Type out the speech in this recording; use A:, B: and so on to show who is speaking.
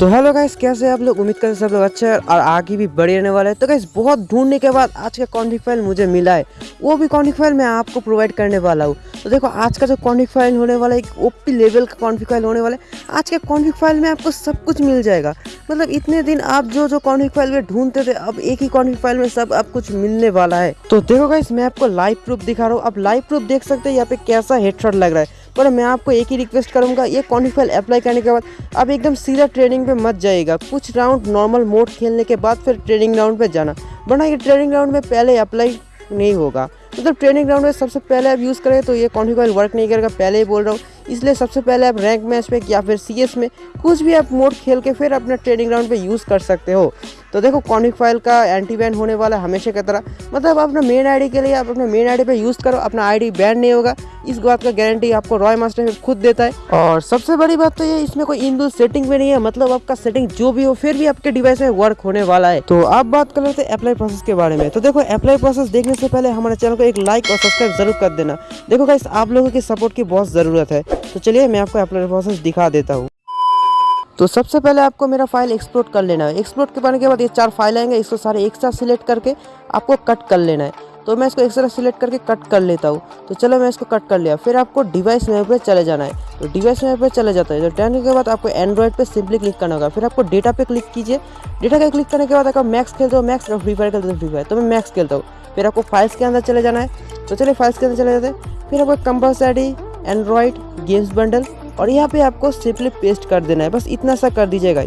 A: तो hello guys कैसे आप लोग? उम्मीद करते सब लोग अच्छे हैं और आगे भी बढ़े रहने वाले हैं। तो गाइस बहुत ढूँढने के बाद आज का कॉन्टिक फ़ाइल मुझे मिला है। वो भी कॉन्टिक फ़ाइल मैं आपको प्रोवाइड करने वाला हूँ। तो देखो, आज का जो कॉन्टिक फ़ाइल होने वाला है, एक ओपी लेवल का कॉन्टिक फ़ाइल होने वाला है। आज के कॉन्टिक फ़ाइल में आपको सब कुछ मिल जाएगा। मतलब इतने दिन आप जो जो कॉन्टिक फ़ाइल में ढूंढते थे, अब एक ही कॉन्टिक फ़ाइल में सब आप कुछ मिलने वाला है। तो देखो गाइस मैं आपको लाइव प्रूफ दिखा रहा हूँ। अब लाइव प्रूफ देख सकते हैं यहाँ पे कैसा हेडशॉट लग रहा है। पर मैं आपको एक ही रिक्वेस्ट करूँगा, ये कॉन्टिफाइल अप्लाई करने के बाद अब एकदम सीधा ट्रेनिंग पे मत जाइएगा। कुछ राउंड नॉर्मल मोड खेलने के बाद फिर ट्रेनिंग राउंड पे जाना। वरना ये ट्रेनिंग राउंड में पहले अप्लाई नहीं होगा। मतलब ट्रेनिंग राउंड में सबसे पहले आप यूज़ करें तो ये कॉन्टिफाइल वर्क नहीं करेगा, पहले ही बोल रहा हूँ। इसलिए सबसे पहले आप रैंक मैच में या फिर सीएस में कुछ भी आप मोड खेल के फिर अपना ट्रेनिंग राउंड पर यूज़ कर सकते हो। तो देखो कॉनिक फ़ाइल का एंटी बैन होने वाला है हमेशा की तरह। मतलब अपना मेन आईडी के लिए, आप अपने मेन आईडी पे यूज़ करो, अपना आईडी बैन नहीं होगा। इस बात का गारंटी आपको रॉय मास्टर खुद देता है। और सबसे बड़ी बात तो ये, इसमें कोई इन सेटिंग में नहीं है। मतलब आपका सेटिंग जो भी हो, फिर भी आपके डिवाइस में वर्क होने वाला है। तो आप बात कर लेते हैं अप्लाई प्रोसेस के बारे में। तो देखो अप्लाई प्रोसेस देखने से पहले हमारे चैनल को एक लाइक और सब्सक्राइब ज़रूर कर देना। देखो गाइस आप लोगों की सपोर्ट की बहुत ज़रूरत है। तो चलिए, मैं आपको अप्लाई प्रोसेस दिखा देता हूँ। तो सबसे पहले आपको मेरा फ़ाइल एक्सप्लोर कर लेना है। एक्सप्लोर करने के बाद ये चार फ़ाइल आएँगे, इसको सारे एक साथ सिलेक्ट करके आपको कट कर लेना है। तो मैं इसको एक साथ सिलेक्ट करके कट कर लेता हूँ। तो चलो मैं इसको कट कर लिया। फिर आपको डिवाइस मैप पे चले जाना है। तो डिवाइस मैप पे चले जाता है। तो जाने के बाद आपको एंड्रॉइड पे सिंपली क्लिक करना होगा। फिर आपको डेटा पे क्लिक कीजिए। डेटा पे क्लिक करने के बाद आपका मैक्स खेलते हो मैक्स फ्री फायर खेलते हो फ्री फायर तो मैं मैक्स खेलता हूँ। फिर आपको फाइल्स के अंदर चले जाना है। तो चलिए फाइल्स के अंदर चले जाते हैं। फिर आपको कंपल्सरी एंड्रॉइड गेम्स बंडल और यहाँ पे आपको सिंपली पेस्ट कर देना है। बस इतना सा कर दीजिएगा